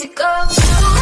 music goes.